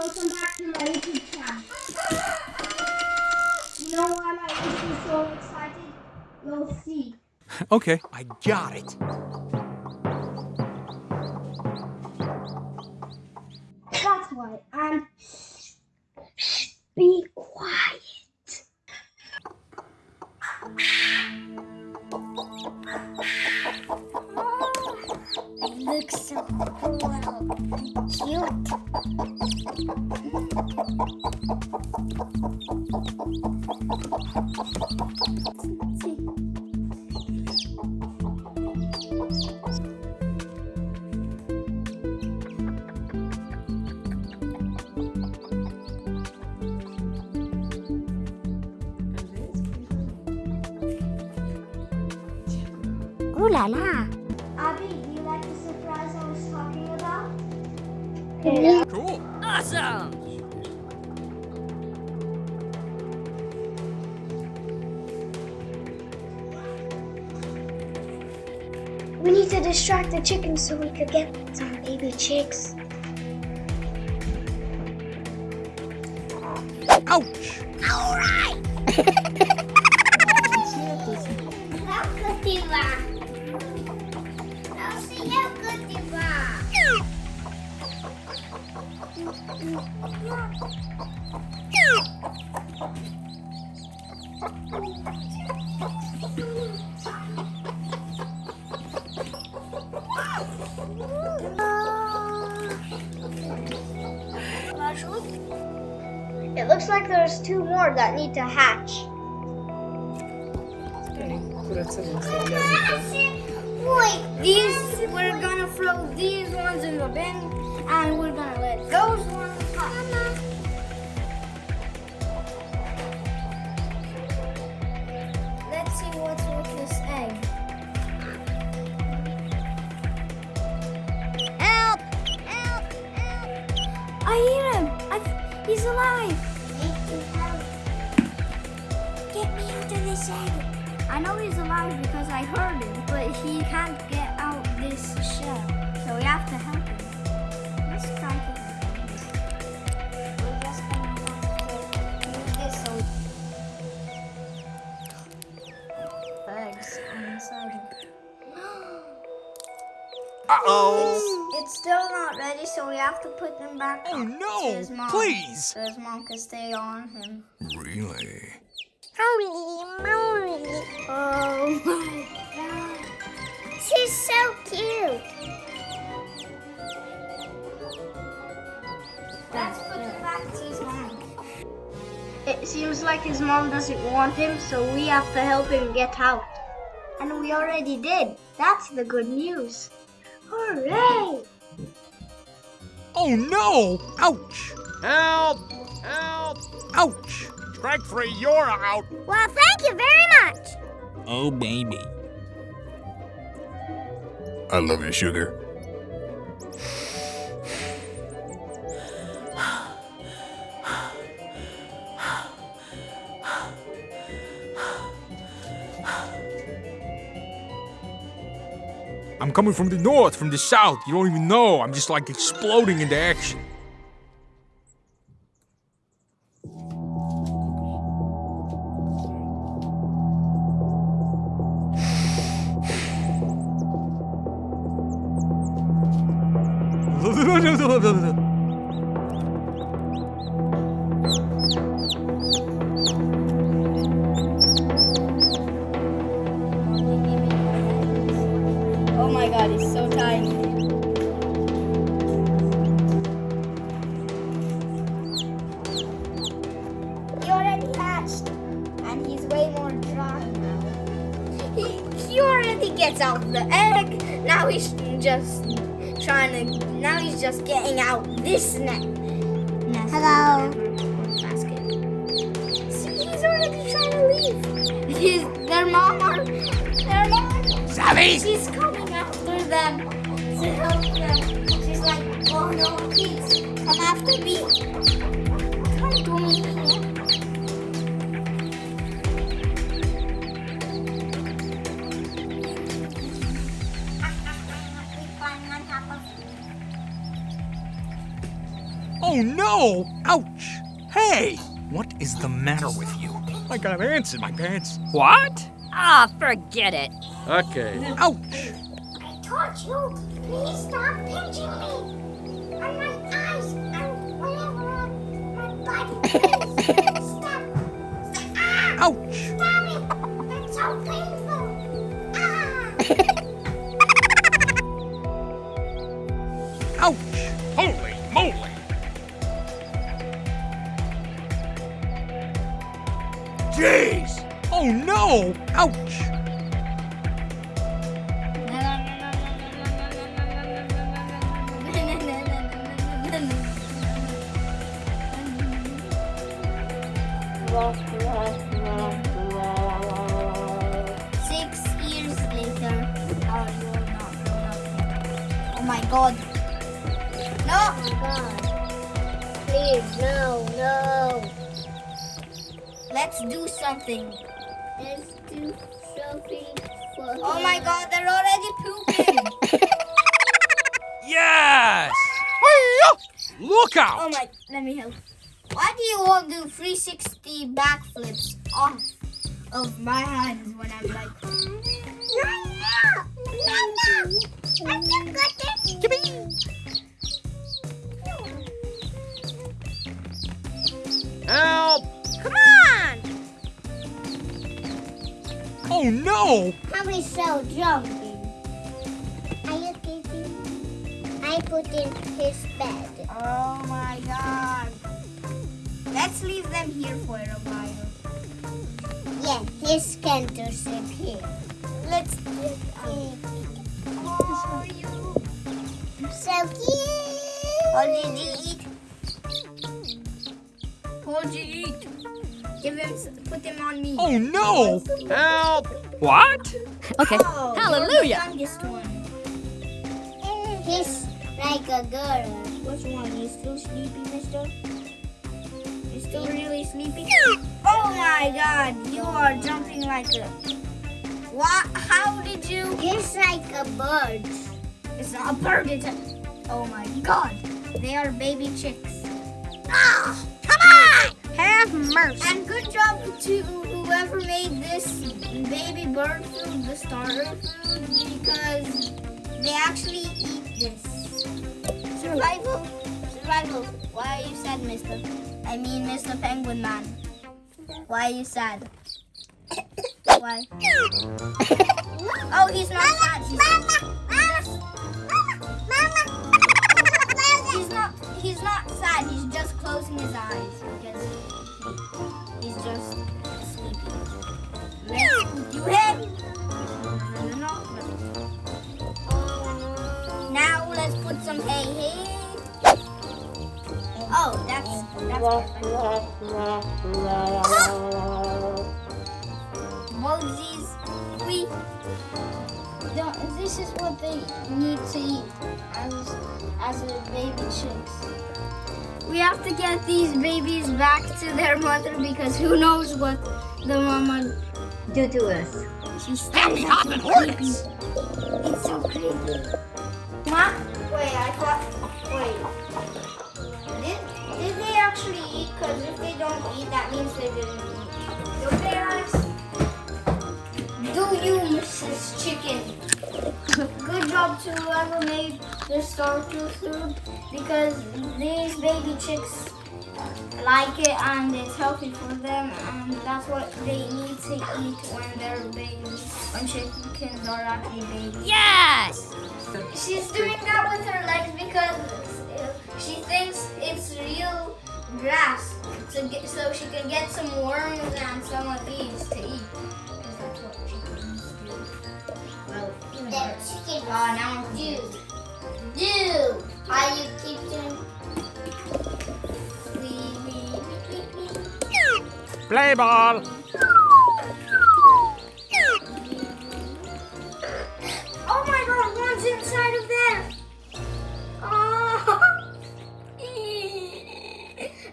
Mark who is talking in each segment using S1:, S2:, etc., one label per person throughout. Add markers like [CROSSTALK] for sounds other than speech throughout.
S1: welcome back to my YouTube channel. You know why my YouTube is so excited? You'll see. [LAUGHS]
S2: Okay, I got it.
S3: It looks so cool. and Cute. Ooh la la.
S1: Abby, do you like the surprise I was talking about?
S2: Cool.
S3: Awesome.
S1: We need to distract the chickens so we could get some baby chicks.
S2: Ouch!
S1: How [LAUGHS] It looks like there's two more that need to hatch.
S3: Wait, these we're gonna throw these ones in the bin, and we're gonna let those ones pop. Let's see what's with this egg. Help! Help! Help! I hear him. I, he's alive. Get me out of this egg. I know he's alive because I heard him, but he can't get out this shell. So we have to help
S2: Uh-oh.
S3: It's, it's still not ready, so we have to put them back
S2: Oh
S3: on
S2: no!
S3: to his mom.
S2: Please!
S3: So his mom can stay on him.
S2: Really?
S3: Holy moly! Oh my god. She's so cute. Let's put him back to his mom.
S1: It seems like his mom doesn't want him, so we have to help him get out. And we already did. That's the good news. Hooray!
S2: Oh no! Ouch!
S4: Help! Help!
S2: Ouch!
S4: Strike free, you're out!
S3: Well, thank you very much.
S2: Oh baby.
S4: I love you, sugar.
S2: I'm coming from the north, from the south. You don't even know. I'm just like exploding into action.
S3: He's just trying to. Now he's just getting out this net. nest
S1: Hello.
S3: Basket. See, he's already trying to leave. His, their mom are. Their mom.
S2: Savvy!
S3: She's coming after them to help them. She's like, oh no, please, come after me. Come to me.
S2: Oh! Ouch! Hey! What is the matter with you? I got ants in my pants.
S5: What? Ah, forget it.
S4: Okay.
S2: Ouch!
S3: I told you, please stop pinching me. On my eyes and whatever on my body. Please stop. Stop. Ah!
S2: Ouch!
S3: Stop it. That's so painful. Six years later. Oh, you're not grown up yet. Oh my god.
S1: Please, no, no.
S3: Let's do something.
S1: Let's do something for
S3: Oh my god, they're already pooping. [LAUGHS]
S2: Yes! Look out!
S3: oh my, let me help. Why do you all do 360 backflips off of my hands when I'm like, No, no, no, I'm not good at
S4: Help!
S1: Come on!
S2: Oh no!
S1: How is so jumping? Are you kidding? I put in his bed.
S3: oh my god. Let's leave them here for a while.
S1: Yeah, his can to sleep here.
S3: Let's get Oh, you.
S1: So cute.
S3: What did you eat? What did you eat? Give him, put him on me.
S2: Oh no!
S4: Help!
S5: What? Okay.
S3: Oh,
S5: Hallelujah.
S3: You're the youngest one.
S1: He's like a girl.
S3: Which one? You still sleepy, mister? Still really sleepy? Oh my god, you are jumping like a... What? How did you...
S1: He's like a bird.
S3: It's not a bird, it's a... Oh my god. They are baby chicks.
S1: Oh, come on!
S3: Have mercy. And good job to whoever made this baby bird food, the starter food, because they actually eat this. Survival. Survival. Why are you sad, mister? I mean, Mr. Penguin Man. Why are you sad? Why? Oh, he's not sad. He's, he's not. He's not sad. He's just closing his eyes because he's just sleepy. Let's do it. No, no, no. Now let's put some hay hay. Oh, that's that's perfect. Moses, we don't. This is what they need to eat as as a baby chicks. We have to get these babies back to their mother because who knows what the mama
S1: Do to us.
S3: She's still so creepy. It's so creepy. What? Because if they don't eat, that means they didn't eat. Okay, Alex? Do you, Mrs. Chicken? Good job to whoever made the starter food because these baby chicks like it and it's healthy for them and that's what they need to eat when they're babies, when chickens are actually babies.
S5: Yes!
S3: She's doing that with her legs because she thinks it's real grass to get, so she can get some worms and some of these to eat. 'Cause that's what chickens do. Well, even
S1: That
S3: birds.
S1: chicken.
S3: Oh, now I'm
S1: Do. Do. Are you keeping?
S2: Play ball!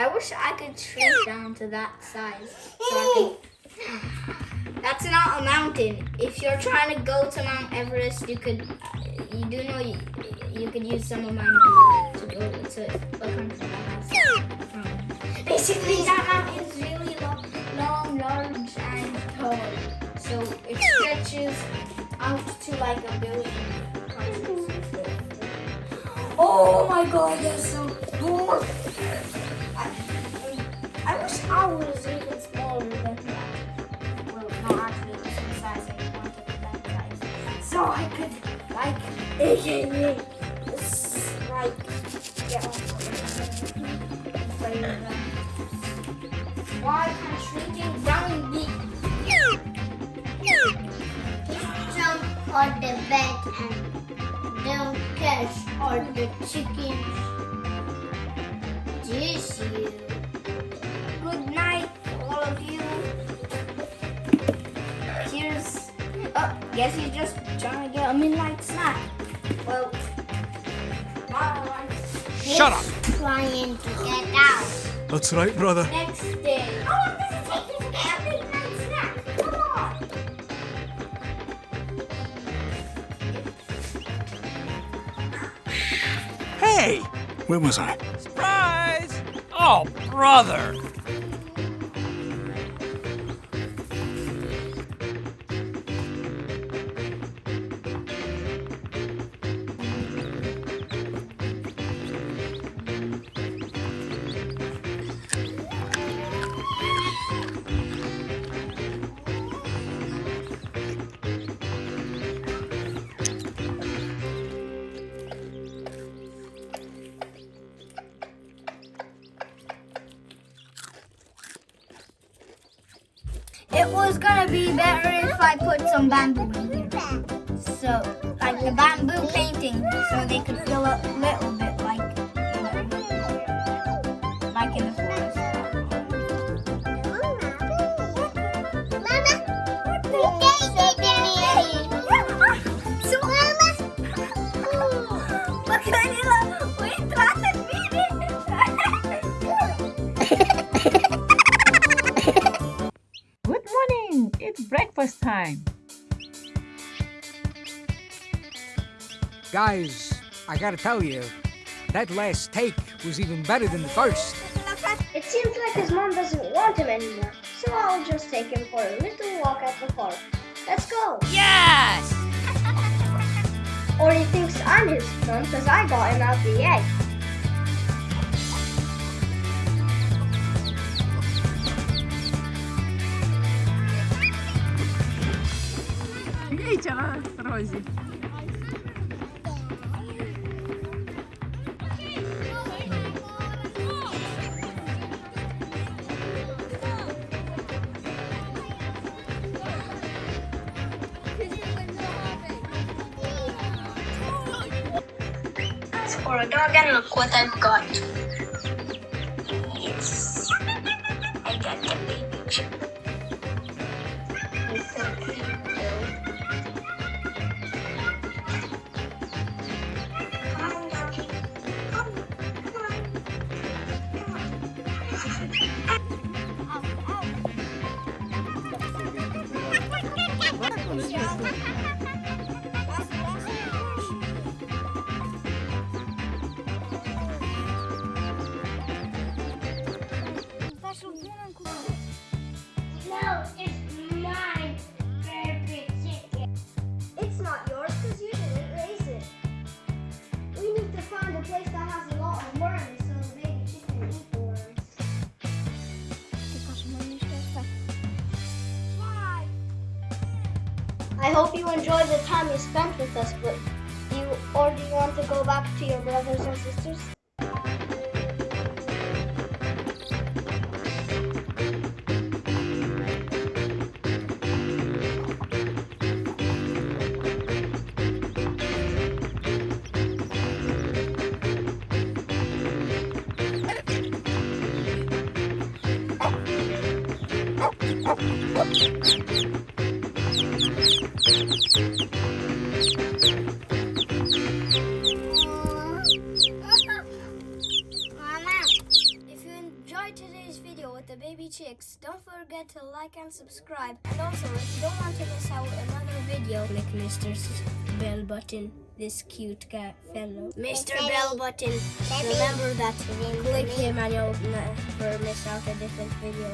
S3: I wish I could shrink down to that size. So could... [SIGHS] That's not a mountain. If you're trying to go to Mount Everest, you could. You do know you, you could use some of my money to go it's a, country basically that map is really long, long, large, and tall. So it stretches out to like a billion. Oh my god, that's so cool! I, I wish I was even smaller than that. Well, not actually the same size I wanted that size. So I could, like, aka, like, get. Why can shrinking brown be?
S1: Jump on the bed and don't catch all the chickens. Just you.
S3: Guess he's just trying to get a midnight snack. Well.
S2: Shut up!
S1: Trying to get out.
S2: That's right, brother.
S3: Next day. Oh, How long does it take you to get a midnight snack? Come on.
S2: Hey!
S6: Where was I?
S4: Surprise! Oh, brother!
S3: It was gonna be better if I put some bamboo in here. So, like the bamboo painting, so they could fill up a little bit
S7: time.
S8: Guys, I gotta tell you, that last take was even better than the first.
S1: It seems like his mom doesn't want him anymore, so I'll just take him for a little walk at the park. Let's go.
S5: Yes! [LAUGHS]
S1: Or he thinks I'm his mom because I got him out the egg.
S7: Нічого, Розі.
S1: For a dog and look what I've got. I hope you enjoyed the time you spent with us, but do you or do you want to go back to your brothers and sisters?
S3: Like and subscribe. And also, if you don't want to miss out another video, click Mr.
S1: Bell Button, this cute guy fellow. Mr. Bell Button, remember that. Click him and you'll never miss out a different video.